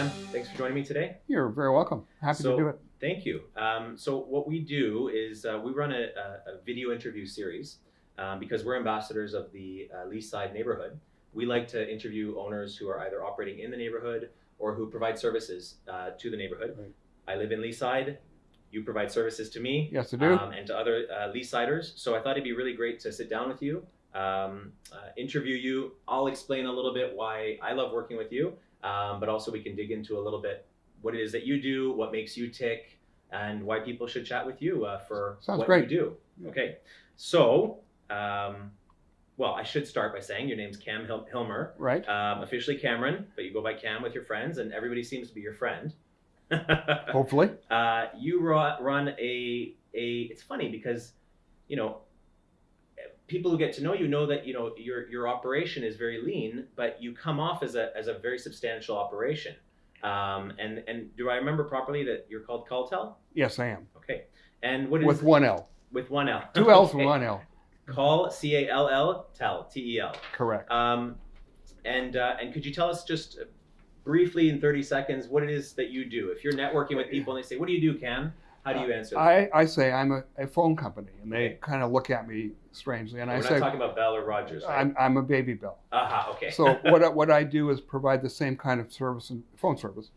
Cam, thanks for joining me today. You're very welcome. Happy So- to do it. Thank you. Um, so what we do is uh, we run a, a, a video interview series um, because we're ambassadors of the uh, Leaside neighborhood. We like to interview owners who are either operating in the neighborhood or who provide services uh, to the neighborhood. Right. I live in Leaside. You provide services to me Yes, I do. um, and to other uh, Leasiders. So I thought it'd be really great to sit down with you, um, uh, interview you. I'll explain a little bit why I love working with you, um, but also we can dig into a little bit what it is that you do, what makes you tick, and why people should chat with you uh, for Sounds what great. you do. Okay, so um, well, I should start by saying your name's Cam Hil- Hilmer, right. um, officially Cameron, but you go by Cam with your friends, and everybody seems to be your friend. Hopefully. uh, you ru- run a a. It's funny because, you know, people who get to know you know that you know your your operation is very lean, but you come off as a as a very substantial operation. Um, and and do I remember properly that you're called Calltel? Yes, I am. Okay. And what is With one L. with one L? Two L's Okay. one L. Call C A L L Tel T E L. Correct. Um, and uh, and could you tell us just briefly in 30 seconds what it is that you do? If you're networking with people and they say, "What do you do, Cam?" How do you answer? that? I, I say I'm a, a phone company, and they Okay. kind of look at me strangely, and We're I say talking about Bell or Rogers, right? I'm, I'm a baby Bell. Aha, okay. So what I, what I do is provide the same kind of service and phone service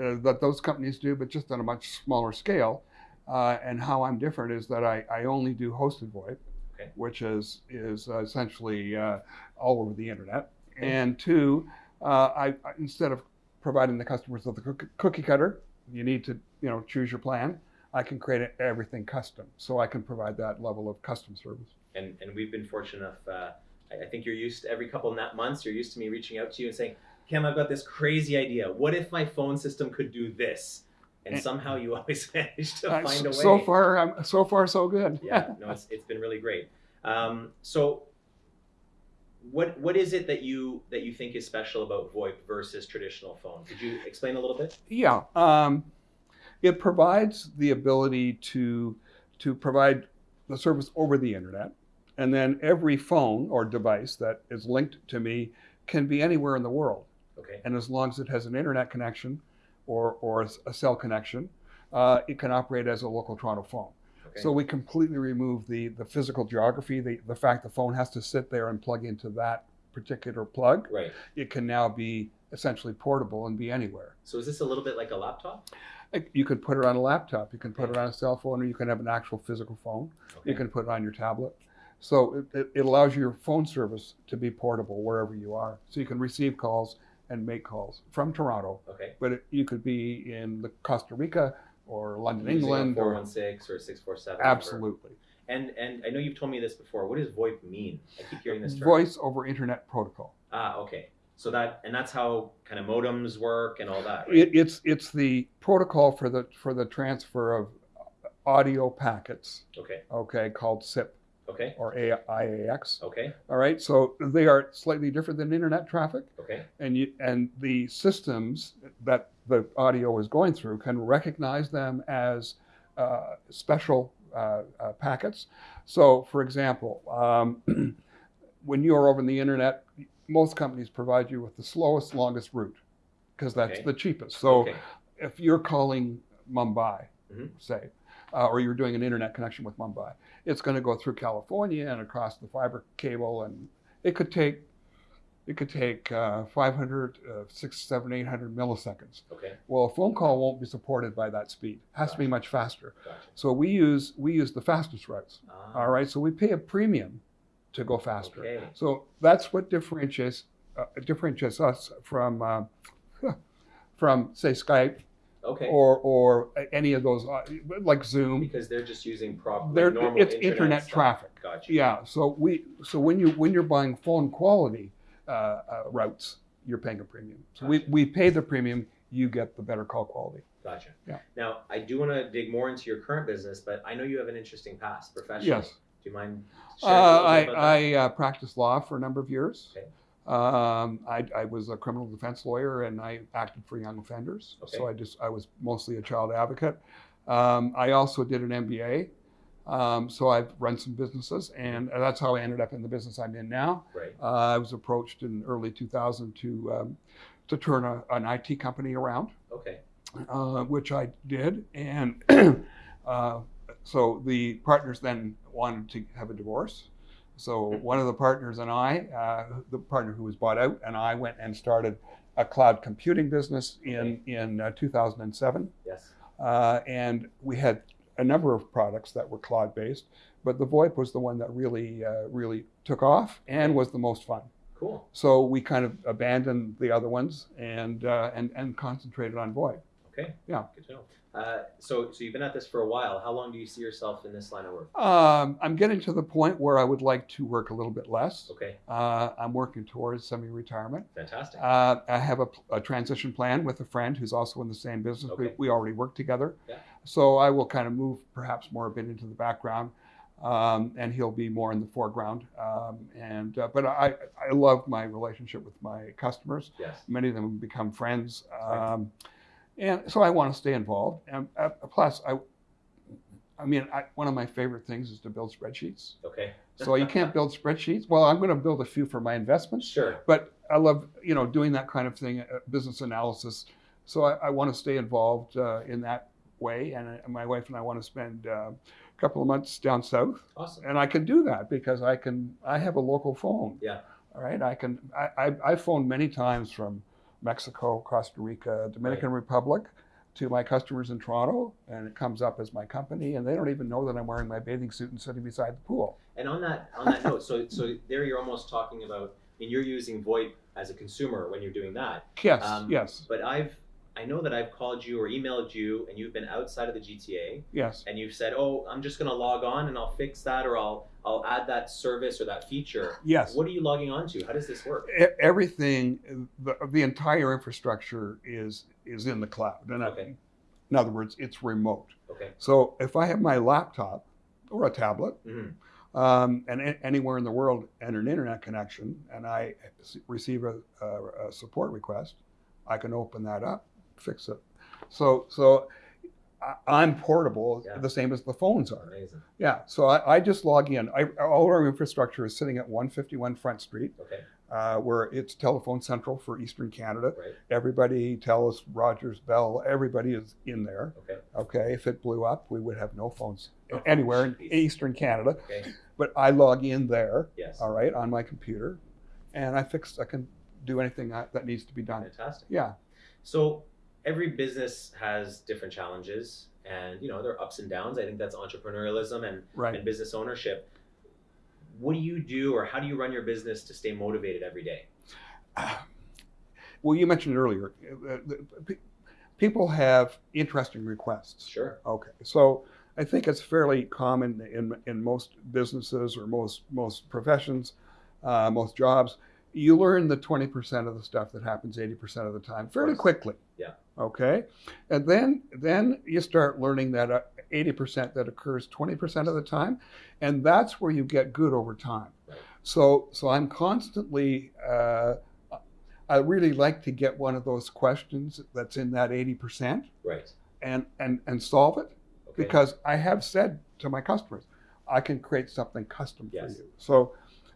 uh, that those companies do, but just on a much smaller scale. Uh, and how I'm different is that I, I only do hosted VoIP, Okay. which is is uh, essentially uh, all over the internet. Okay. And two, uh, I, instead of providing the customers with the cookie, cookie cutter, you need to you know choose your plan. I can create everything custom, so I can provide that level of custom service. and and we've been fortunate enough. Uh, I, I think you're used to every couple of months. You're used to me reaching out to you and saying, "Cam, I've got this crazy idea. What if my phone system could do this?" And And- somehow you always manage to Uh, find a way. so far, I'm, so far so good. yeah, no, it's, it's been really great. Um, so, what what is it that you that you think is special about VoIP versus traditional phone? Could you explain a little bit? Yeah, um, it provides the ability to to provide the service over the internet, and then every phone or device that is linked to me can be anywhere in the world, Okay. and as long as it has an internet connection or or a cell connection, uh, it can operate as a local Toronto phone. Okay. So we completely remove the the physical geography, the the fact the phone has to sit there and plug into that particular plug. right. It can now be essentially portable and be anywhere. So is this a little bit like a laptop? You could put it on a laptop, you can put it on a cell phone, or you can have an actual physical phone. You can put it on your tablet. So it, it, allows your phone service to be portable wherever you are. So you can receive calls and make calls from Toronto, Okay. but it, you could be in the Costa Rica or London, Using England. a Or, 416 or 647. absolutely. And and I know you've told me this before. What does VoIP mean? I keep hearing this term. Voice over Internet Protocol. Ah, okay. So that and that's how kind of modems work and all that. Right? It, it's it's the protocol for the for the transfer of audio packets. okay. Okay, called SIP Okay. or A- IAX. Okay. All right, so they are slightly different than internet traffic, Okay. and you and the systems that the audio is going through can recognize them as uh, special uh, uh, packets. So, for example, um, when you are over the internet, most companies provide you with the slowest, longest route because that's Okay. the cheapest. So, okay. if you're calling Mumbai, Mhm. say, uh, or you're doing an internet connection with Mumbai, it's going to go through California and across the fiber cable, and it could take it could take uh, 500, uh, 6, 7, 800 milliseconds. Okay. Well, a phone call won't be supported by that speed. It has to be much faster. Gotcha. So we use we use the fastest routes. Ah, All right. So we pay a premium to go faster. Okay. So that's what differentiates uh, differentiates us from uh, from say Skype Okay. or or any of those uh, like Zoom. because they're just using proper They're, normal it's internet, internet traffic. Gotcha. Yeah. So we so when you when you're buying phone quality uh, uh, routes, you're paying a premium. So we, we pay the premium, you get the better call quality. Gotcha. Yeah. Now I do want to dig more into your current business, but I know you have an interesting past professionally. Yes. Do you mind? Uh, I bit about that? I uh, practiced law for a number of years. Okay. Um, I, I was a criminal defense lawyer and I acted for young offenders. Okay. So I just I was mostly a child advocate. Um, I also did an MBA. Um, so I've run some businesses, and that's how I ended up in the business I'm in now. Right. Uh, I was approached in early 2000 to um, to turn a, an IT company around, Okay. uh, which I did. And uh, so the partners then wanted to have a divorce. So one of the partners and I, uh, the partner who was bought out, and I went and started a cloud computing business in in uh, 2007. Yes. Uh, and we had a number of products that were cloud based, but the VoIP was the one that really uh, really took off and was the most fun. Cool. So we kind of abandoned the other ones and uh, and and concentrated on VoIP. Okay. Yeah. Good to know. Uh, so, so you've been at this for a while. How long do you see yourself in this line of work? Um, I'm getting to the point where I would like to work a little bit less. Okay. Uh, I'm working towards semi-retirement. Fantastic. Uh, I have a, a transition plan with a friend who's also in the same business. Okay. We, we already work together. Yeah. So I will kind of move perhaps more a bit into the background, um, and he'll be more in the foreground. Um, and uh, but I I love my relationship with my customers. yes. Many of them become friends, Right. And so I want to stay involved. And uh, plus, I I mean, I, one of my favorite things is to build spreadsheets. Okay. So you can't build spreadsheets. Well, I'm going to build a few for my investments Sure. but I love you know doing that kind of thing, uh, business analysis. So I, I want to stay involved uh, in that way, and, uh, my wife and I want to spend uh, a couple of months down south, Awesome. and I can do that because I can. I have a local phone. Yeah. All right. I can. I I I've phoned many times from Mexico, Costa Rica, Dominican Republic. To my customers in Toronto, and it comes up as my company, and they don't even know that I'm wearing my bathing suit and sitting beside the pool. And on that on that note, so so there you're almost talking about. I mean, you're using VoIP as a consumer when you're doing that. Yes, Um, yes, But I've I know that I've called you or emailed you, and you've been outside of the GTA, yes. and you've said, "Oh, I'm just going to log on and I'll fix that, or I'll I'll add that service or that feature." Yes. What are you logging on to? How does this work? Everything the, the entire infrastructure is is in the cloud and I- in other words it's remote Okay. so if i have my laptop or a tablet hmm um, and anywhere in the world and an internet connection and I receive a, a, a support request i can open that up fix it so so I'm portable, Yeah. the same as the phones are. Amazing. Yeah, so I, I just log in. I, all our infrastructure is sitting at 151 Front Street, Okay. uh, where it's telephone central for Eastern Canada. Right. Everybody, Telus, Rogers, Bell, everybody is in there. Okay. Okay, if it blew up, we would have no phones Oh, anywhere in. Eastern Canada. Okay. But I log in there, Yes. all right, on my computer, and I fix. I can do anything that, that needs to be done. Fantastic. Yeah, So every business has different challenges, and you know there are ups and downs. I think that's entrepreneurialism and, right. and business ownership. What do you do, or how do you run your business to stay motivated every day? Well, you mentioned earlier, uh, pe- people have interesting requests. Sure. Okay, so I think it's fairly common in in most businesses or most most professions, uh, most jobs. You learn the twenty percent of the stuff that happens eighty percent of the time fairly quickly. Yeah. Okay, and then then you start learning that uh, eighty percent that occurs twenty percent of the time, and that's where you get good over time. Right. So so I'm constantly. Uh, I really like to get one of those questions that's in that eighty percent Right. and and and solve it Okay. because I have said to my customers, I can create something custom Yes. for you. So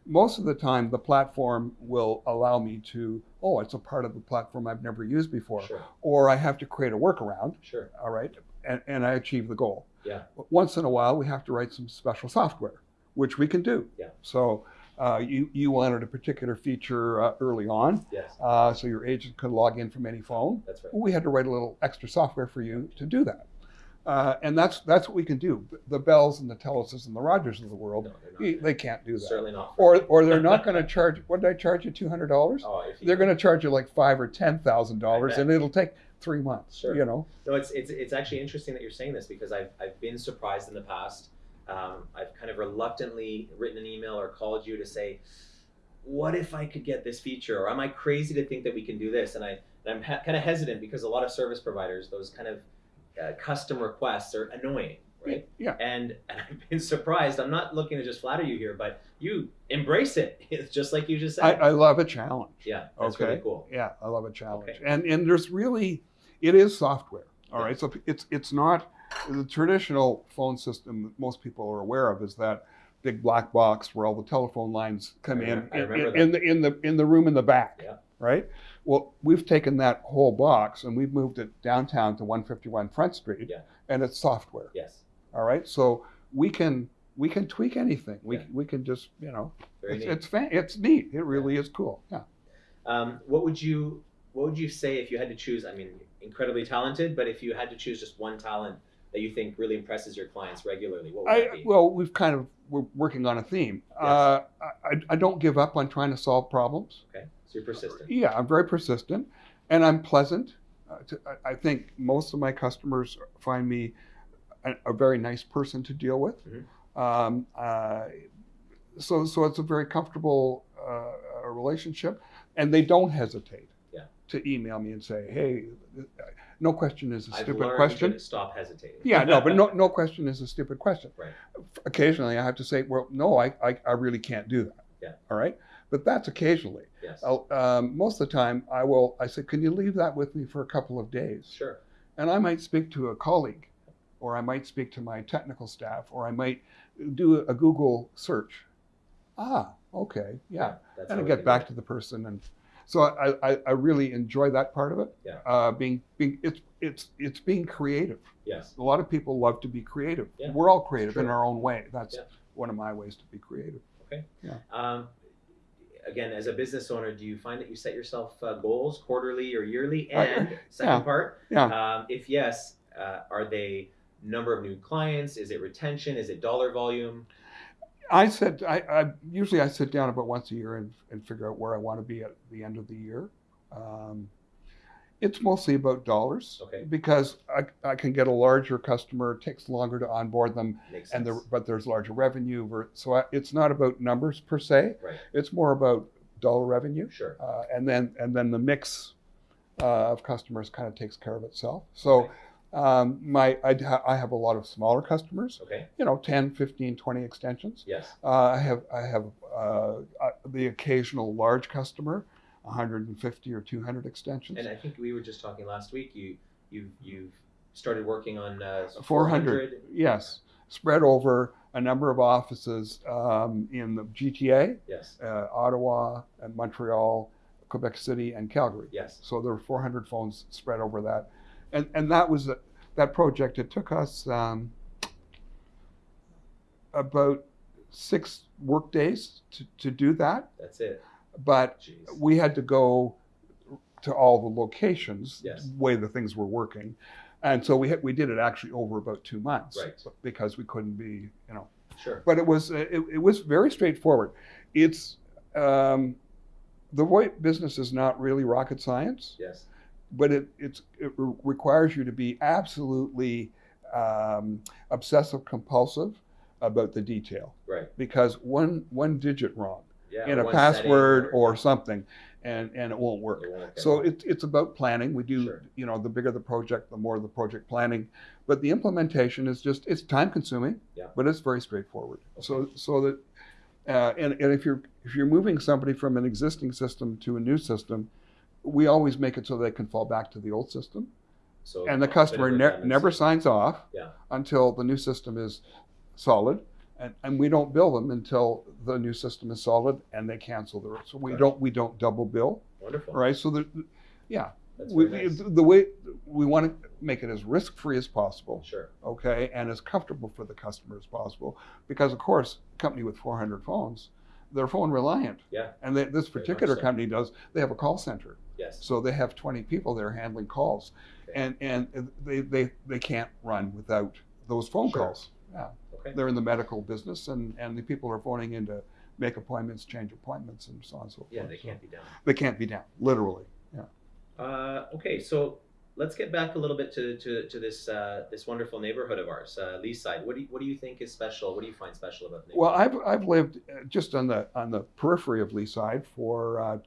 most of the time, the platform will allow me to, oh, it's a part of the platform I've never used before, Sure. or I have to create a workaround, Sure. all right, and, and I achieve the goal. Yeah. But once in a while, we have to write some special software, which we can do. Yeah. So uh, you you wanted a particular feature uh, early on, Yes. uh, so your agent could log in from any phone That's right. we had to write a little extra software for you to do that. Uh, and that's that's what we can do. The Bells and the Teluses and the Rogers of the world, No, they're not. y- they can't do that. Certainly not. Or or they're not going to charge. What did I charge you? Two hundred dollars. Oh, They're going to charge you like five or ten thousand dollars, and it'll take three months. Sure. You know. No, it's it's it's actually interesting that you're saying this because I've I've been surprised in the past. Um, I've kind of reluctantly written an email or called you to say, "What if I could get this feature?" Or "Am I crazy to think that we can do this?" And I and I'm ha- kind of hesitant because a lot of service providers, those kind of uh, custom requests, are annoying, right? Yeah. And, and I've been surprised. I'm not looking to just flatter you here, but you embrace it. It's just like you just said. I love a challenge. yeah, that's Okay. really cool. Yeah, I love a challenge. Okay. And and there's really, it is software. All right, Yes. so it's it's not the traditional phone system that most people are aware of is that big black box where all the telephone lines come I in in, in, in the in the in the room in the back. Yeah. Right. Well, we've taken that whole box and we've moved it downtown to 151 Front Street, Yeah. and it's software. Yes. All right, so we can we can tweak anything. We Yeah. we can just you know Very it's neat. it's fan, it's neat. It really is cool. Yeah. Um, what would you What would you say if you had to choose? I mean, incredibly talented, but if you had to choose just one talent that you think really impresses your clients regularly, what would that be? well, we've kind of we're working on a theme. Uh, I I don't give up on trying to solve problems. okay, so you're persistent. Yeah, I'm very persistent, and I'm pleasant. Uh, to, I, I think most of my customers find me a, a very nice person to deal with. Mhm. Um, uh, so, so it's a very comfortable uh, relationship, and they don't hesitate Yeah. to email me and say, "Hey, no question is a I've stupid question." to stop hesitating. Yeah, no, but no, no question is a stupid question. Right. Occasionally, I have to say, "Well, no, I, I, I really can't do that." Yeah. All right, but that's occasionally. Yes. Um, most of the time, I will. I say, "Can you leave that with me for a couple of days?" Sure. And I might speak to a colleague, or I might speak to my technical staff, or I might do a Google search. Ah, okay, yeah, That's and I get back to the person, and so I, I, I really enjoy that part of it. Yeah. Uh, being, being, it's, it's, it's being creative. Yes. A lot of people love to be creative. Yeah, We're all creative in our own way. That's Yeah. one of my ways to be creative. Okay. Um, again, as a business owner, do you find that you set yourself uh, goals quarterly or yearly? I- And second yeah. part, Yeah. um, if yes, uh, are they number of new clients? Is it retention? Is it dollar volume? I said I, I usually I sit down about once a year and, and figure out where I want to be at the end of the year. Um, it's mostly about dollars Okay. because I, I can get a larger customer. It takes longer to onboard them, Makes and sense. the, but there's larger revenue. ver- So I, it's not about numbers per se. Right. It's more about dollar revenue, Sure. uh, and then and then the mix uh, of customers kind of takes care of itself. So. Okay. Um, my I, I have a lot of smaller customers, Okay. you know, 10, 15, 20 extensions. Yes. Uh, I have I have uh, uh, the occasional large customer, 150 or 200 extensions. And I think we were just talking last week. You you you've started working on uh, 400. Yes, spread over a number of offices um, in the GTA, Yes. uh, Ottawa, and Montreal, Quebec City, and Calgary. Yes. So there were 400 phones spread over that, and and that was a, that project. It took us um, about six work days to, to do that, That's it. But Jeez. we had to go to all the locations Yes. way the things were working and so we had, we did it actually over about two months Right. because we couldn't be you know Sure. but it was it, it was very straightforward it's um, the VoIP business is not really rocket science Yes. but it it's, it re- requires you to be absolutely um, obsessive compulsive about the detail Right. because one one digit wrong Yeah. in a one setting password or something, and and it won't work. it won't So right. it's it's about planning. We do Sure. you know the bigger the project, the more the project planning, but the implementation is just it's time consuming. Yeah. But it's very straightforward. So so that uh, and and if you're if you're moving somebody from an existing system to a new system, we always make it so they can fall back to the old system, so and the customer ne- never signs off Yeah. until the new system is solid. And, and we don't bill them until the new system is solid and they cancel the so we Gotcha. don't we don't double bill Wonderful. right so the yeah That's we, very nice. the way we want to make it as risk free as possible Sure. okay and as comfortable for the customer as possible because of course a company with 400 phones they're phone reliant Yeah. and they, this particular so. company does they have a call center Yes. so they have 20 people there handling calls Okay. and and they, they they can't run without those phone Sure. calls yeah Okay. they're in the medical business and and the people are phoning in to make appointments change appointments and so on and so forth Yeah, they So can't be done. they can't be down literally yeah Uh, okay, so let's get back a little bit to, to, to this uh, this wonderful neighborhood of ours, uh, Leaside. What do you, what do you think is special? What do you find special about the well i've i've lived uh, just on the on the periphery of Leaside for uh,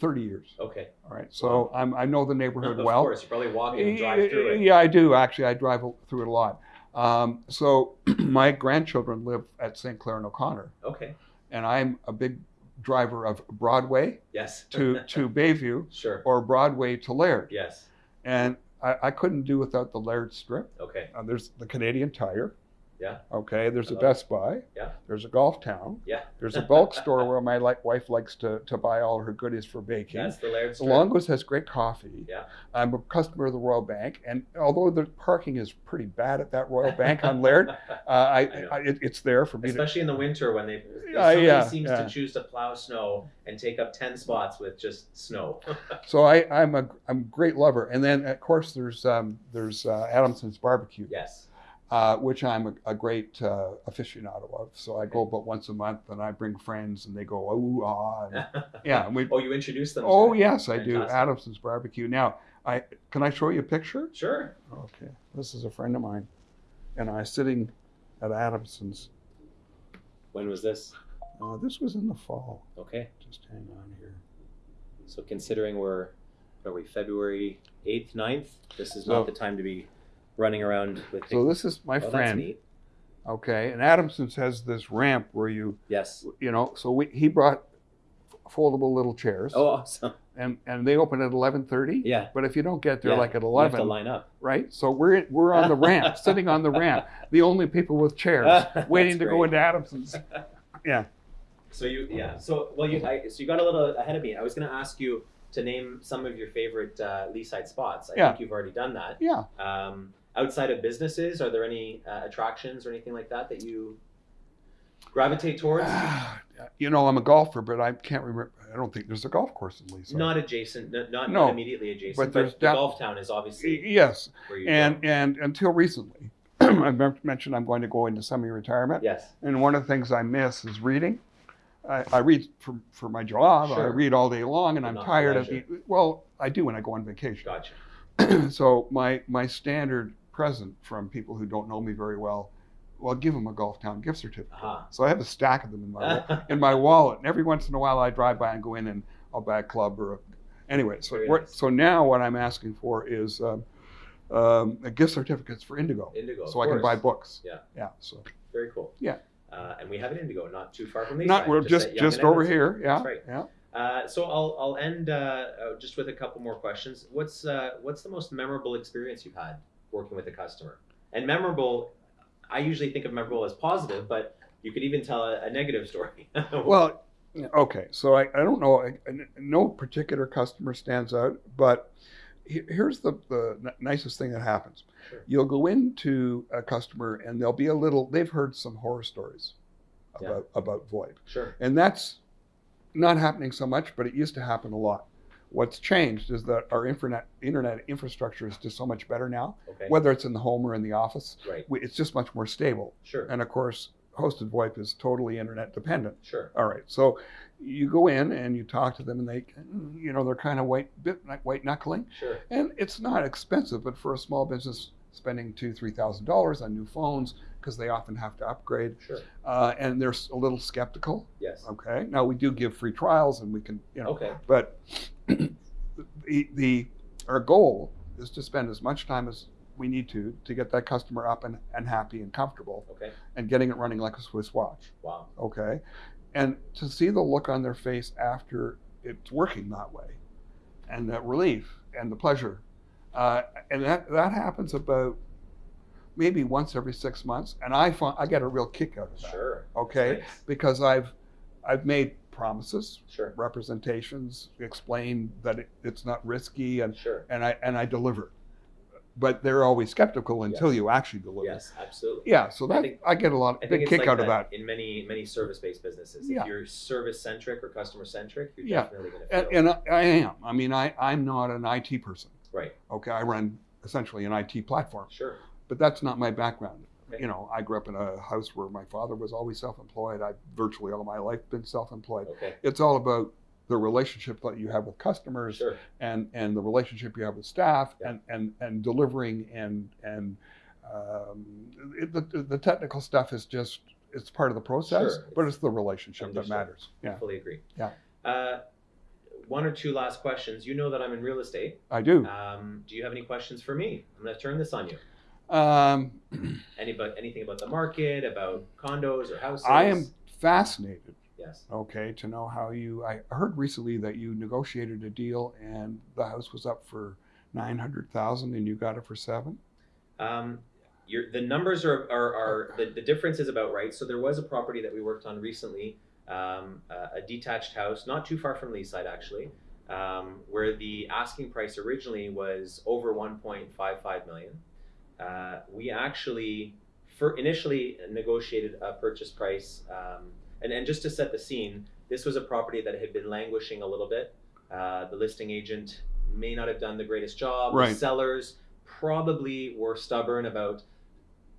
30 years okay, all right so i'm i know the neighborhood well of course, you probably walk and drive through it. Yeah, I do actually. I drive through it a lot. Um, so my grandchildren live at St. Clair and O'Connor, Okay, and I'm a big driver of Broadway yes. to to Bayview sure. or Broadway to Laird, Yes. and I, I couldn't do without the Laird Strip. Okay. Uh, there's the Canadian Tire, Yeah. Okay. There's a. Best Buy. There's a Golf Town. Yeah. There's a bulk store where my like wife likes to, to buy all her goodies for baking. That's the Laird The Strip. Longos has great coffee. Yeah. I'm a customer of the Royal Bank, and although the parking is pretty bad at that Royal Bank on Laird, uh, I, I. I it, it's there for me to. Especially in the winter when they somebody yeah, seems yeah. to choose to plow snow and take up ten spots with just snow. So I, I'm a I'm a great lover, and then of course there's um, there's uh, Adamson's Barbecue, yes. Uh, which I'm a, a great uh, aficionado of. So I go about once a month, and I bring friends, and they go ooh ah, and, yeah. and we, oh, you introduced them. oh yes, I do Adamson's Barbecue. Now I can I show you a picture? Sure. Okay, this is a friend of mine, and I sitting at Adamson's. When was this? Uh, this was in the fall. Okay. Just hang on here. So considering we're, are we, February 8th, 9th? This is So- not the time to be running around with So this is my oh, friend. Okay, and Adamson's has this ramp where you Yes. you know, so we, he brought foldable little chairs, Oh, awesome. and and they open at eleven thirty. Yeah. But if you don't get there Yeah, like at You have to eleven, line up. right? So we're we're on the ramp, sitting on the ramp, the only people with chairs, waiting to go into Adamson's. Yeah. So you, yeah. So well, you, I, so you got a little ahead of me. I was going to ask you to name some of your favorite uh, Leaside spots. I Yeah. think you've already done that. Yeah. Um, outside of businesses, are there any uh, attractions or anything like that that you gravitate towards? you know, I'm a golfer, but I can't remember. I don't think there's a golf course in Leaside. Not adjacent, not, No, not immediately adjacent, but but, there's the def- golf town is obviously yes, and go. and until recently, I mentioned I'm going to go into semi-retirement. Yes. And one of the things I miss is reading. I, I read for, for my job. Sure. I read all day long, and But I'm tired of leisure. the. Well, I do when I go on vacation. Gotcha. so my my standard present from people who don't know me very well, well, give them a Golf Town gift certificate. Aha. So I have a stack of them in my in my wallet, and every once in a while I drive by and go in and I'll buy a club or a. Anyway, so nice. so now what I'm asking for is. Um, um, a gift certificates for Indigo, Indigo. so I can buy books. Yeah. yeah. So Very cool. Yeah. Uh, and we have an Indigo not too far from Leaside. not we're just Yonge just over here. Yeah, That's right. yeah. Uh, so I'll I'll end uh, uh, just with a couple more questions. What's uh, what's the most memorable experience you've had working with a customer? And memorable, I usually think of memorable as positive, but you could even tell a, a negative story. Well, okay. So I, I don't know. I, no particular customer stands out, but here's the, the n- nicest thing that happens. Sure. You'll go into a customer and there'll be a little, they've heard some horror stories Yeah. about, about VoIP. sure. And that's not happening so much, but it used to happen a lot. What's changed is that our internet, internet infrastructure is just so much better now, Okay. whether it's in the home or in the office. Right. we- It's just much more stable. Sure. And of course, hosted VoIP is totally internet dependent. Sure. All right. So you go in and you talk to them, and they, you know, they're kind of white, bit like white knuckling, Sure. and it's not expensive, but for a small business, spending two, three thousand dollars on new phones because they often have to upgrade, Sure. uh, and they're a little skeptical. Yes. Okay. Now we do give free trials, and we can, you know, Okay. but the, the our goal is to spend as much time as we need to to get that customer up and, and happy and comfortable Okay. and getting it running like a Swiss watch Wow. okay and to see the look on their face after it's working that way and that relief and the pleasure uh, and that that happens about maybe once every six months and i find i get a real kick out of that Sure. okay Nice. because i've i've made promises Sure. representations explain that it, it's not risky and Sure. and i and i deliver but they're always skeptical until Yes. you actually deliver Yes. Absolutely. yeah so I that think- i get a lot of big kick like out of that in many many service-based businesses. Yeah. If you're service-centric or customer-centric, you're Yeah. definitely going to feel. and, and I, I am. I mean, I, I'm not an IT person. right. Okay, I run essentially an IT platform, Sure. but that's not my background. You know, I grew up in a house where my father was always self-employed. I've virtually all my life been self-employed. Okay. It's all about the relationship that you have with customers Sure. and and the relationship you have with staff Yeah. and and and delivering and and um, it, the the technical stuff is just it's part of the process, Sure. but it's the relationship that matters. Yeah, I Fully agree. Yeah. Uh, one or two last questions. You know that I'm in real estate. I do. Um, do you have any questions for me? I'm going to turn this on you. Um, Any about anything about the market, about condos or houses? I am fascinated, Yes. okay, to know how you. I heard recently that you negotiated a deal and the house was up for nine hundred thousand, and you got it for seven. Um, your the numbers are are, are the, the difference is about right. So there was a property that we worked on recently, um, a, a detached house, not too far from Leaside actually, um, where the asking price originally was over 1.55 million. Uh, we actually for initially negotiated a purchase price, um, and and just to set the scene, this was a property that had been languishing a little bit. Uh, the listing agent may not have done the greatest job. Right. The sellers probably were stubborn about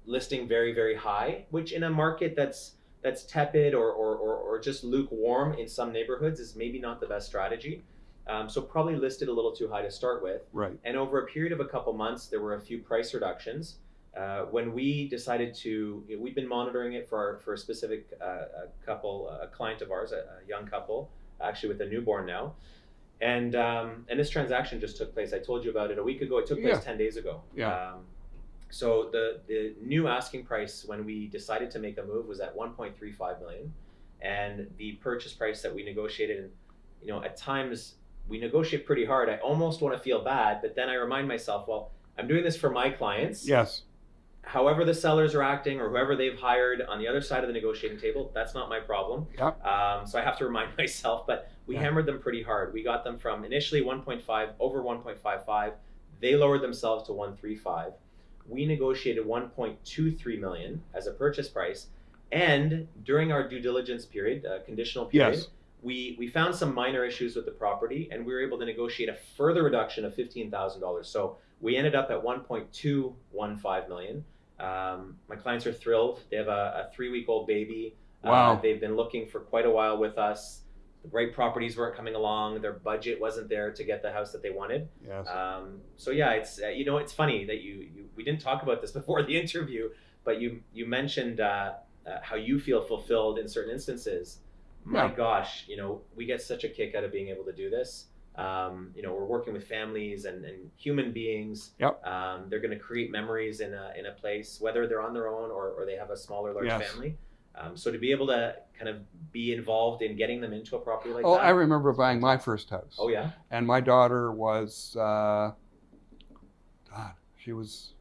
listing very very high, which in a market that's that's tepid or, or, or, or just lukewarm in some neighborhoods is maybe not the best strategy. Um, so probably listed a little too high to start with. Right. And over a period of a couple months, there were a few price reductions. Uh, when we decided to, we've been monitoring it for our, for a specific uh, a couple, a client of ours, a, a young couple, actually with a newborn now, and um, and this transaction just took place. I told you about it a week ago. It took place Yeah. ten days ago. Yeah. Um, so the the new asking price when we decided to make a move was at 1.35 million, and the purchase price that we negotiated, and you know at times we negotiate pretty hard. I almost want to feel bad, but then I remind myself, well, I'm doing this for my clients. Yes. However, the sellers are acting or whoever they've hired on the other side of the negotiating table, that's not my problem. Yep. Um, so I have to remind myself, but we Yeah. hammered them pretty hard. We got them from initially 1.5 over 1.55. They lowered themselves to 135. We negotiated 1.23 million as a purchase price, and during our due diligence period, uh, conditional period, Yes. We we found some minor issues with the property, and we were able to negotiate a further reduction of fifteen thousand dollars. So we ended up at 1.215 million. Um, my clients are thrilled. They have a, a three week old baby. Wow. Uh, they've been looking for quite a while with us. The right properties weren't coming along. Their budget wasn't there to get the house that they wanted. Yes. Um, so yeah, it's uh, you know it's funny that you, you we didn't talk about this before the interview, but you you mentioned uh, uh, how you feel fulfilled in certain instances. My Yeah. gosh, you know we get such a kick out of being able to do this. Um, you know we're working with families and, and human beings. Yep. Um, they're going to create memories in a in a place whether they're on their own or, or they have a smaller large Yes. family. Um, so to be able to kind of be involved in getting them into a property like oh, that. I remember buying my first house. oh yeah. And my daughter was, uh, God, she was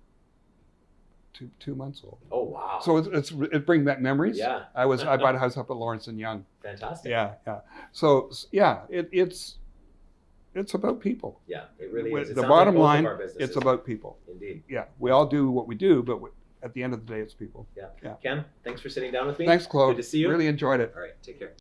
two two months old. Oh wow. So it's, it's it brings back memories. yeah. I was I bought a house up at Lawrence and Yonge. Fantastic. Yeah, yeah. So yeah, it, it's it's about people. Yeah, it really is. It the sounds like bottom line. It's about people. indeed. Yeah, we all do what we do, but we, at the end of the day, it's people. Yeah. Ken, thanks for sitting down with me. Thanks, Claude. Good to see you. Really enjoyed it. All right, take care.